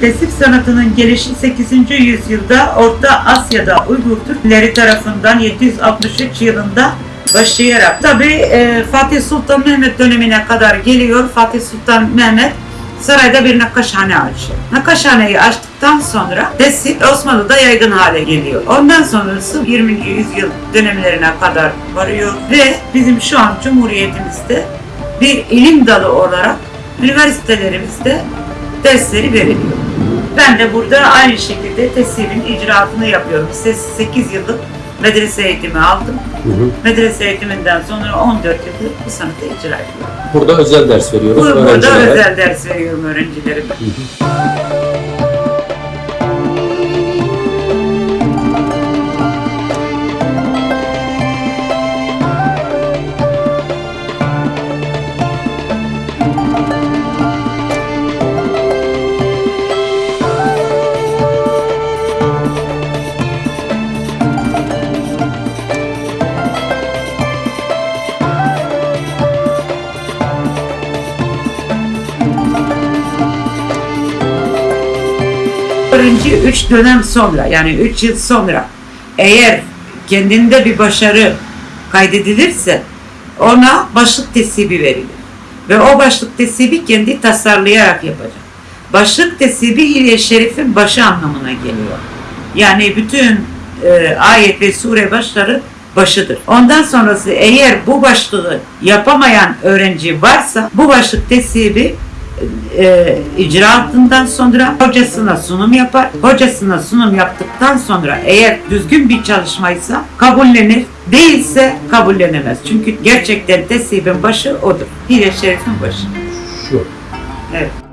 Tesip sanatının gelişi 8. yüzyılda Orta Asya'da Uygur Türkleri tarafından 763 yılında başlayarak tabi Fatih Sultan Mehmet dönemine kadar geliyor. Fatih Sultan Mehmet sarayda bir nakkaşhane açıyor. Nakkaşhaneyi açtıktan sonra tesip Osmanlı'da yaygın hale geliyor. Ondan sonrası 20. yüzyıl dönemlerine kadar varıyor ve bizim şu an Cumhuriyetimizde bir ilim dalı olarak üniversitelerimizde dersleri veriliyor. Ben de burada aynı şekilde tesibin icraatını yapıyorum. 8 yıllık medrese eğitimi aldım. Hı hı. Medrese eğitiminden sonra 14 yıldır bu sanatı icra ediyorum. Burada özel ders veriyoruz Bu- Burada öğrencilere. özel ders veriyorum öğrencilerime. Öğrenci 3 dönem sonra yani 3 yıl sonra eğer kendinde bir başarı kaydedilirse ona başlık tesibi verilir. Ve o başlık tesibi kendi tasarlayarak yapacak. Başlık tesibi ile şerifin başı anlamına geliyor. Yani bütün e, ayet ve sure başları başıdır. Ondan sonrası eğer bu başlığı yapamayan öğrenci varsa bu başlık tesibi e, icraatından sonra hocasına sunum yapar. Hocasına sunum yaptıktan sonra eğer düzgün bir çalışmaysa kabullenir. Değilse kabullenemez. Çünkü gerçekten tesibin başı odur. Hile şerifin başı. Şu. Evet.